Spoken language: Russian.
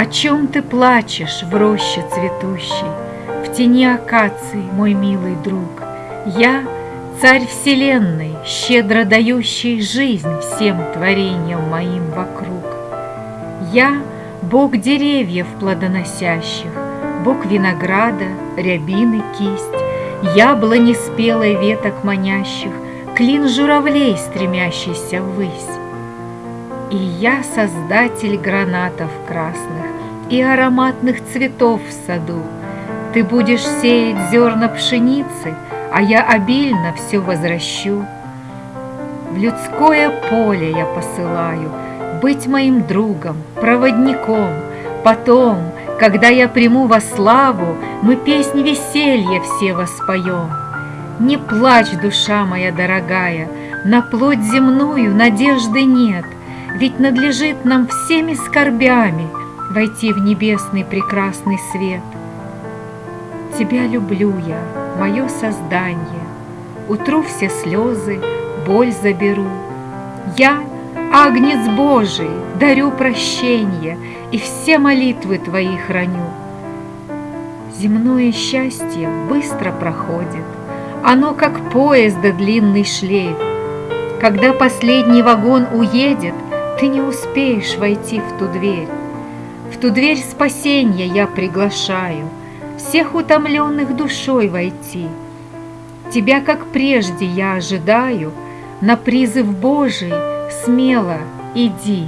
О чем ты плачешь в роще цветущей, В тени акации, мой милый друг? Я — царь вселенной, щедро дающий жизнь Всем творениям моим вокруг. Я — Бог деревьев плодоносящих, Бог винограда, рябины кисть, Яблони спелой веток манящих, Клин журавлей, стремящийся ввысь. И я создатель гранатов красных И ароматных цветов в саду. Ты будешь сеять зерна пшеницы, А я обильно все возвращу. В людское поле я посылаю Быть моим другом, проводником. Потом, когда я приму во славу, Мы песнь веселья все воспоем. Не плачь, душа моя дорогая, На плоть земную надежды нет — ведь надлежит нам всеми скорбями Войти в небесный прекрасный свет. Тебя люблю я, мое создание, Утру все слезы, боль заберу. Я, Агнец Божий, дарю прощение И все молитвы Твои храню. Земное счастье быстро проходит, Оно, как поезда длинный шлейф. Когда последний вагон уедет — ты не успеешь войти в ту дверь. В ту дверь спасения я приглашаю Всех утомленных душой войти. Тебя, как прежде, я ожидаю, На призыв Божий смело иди.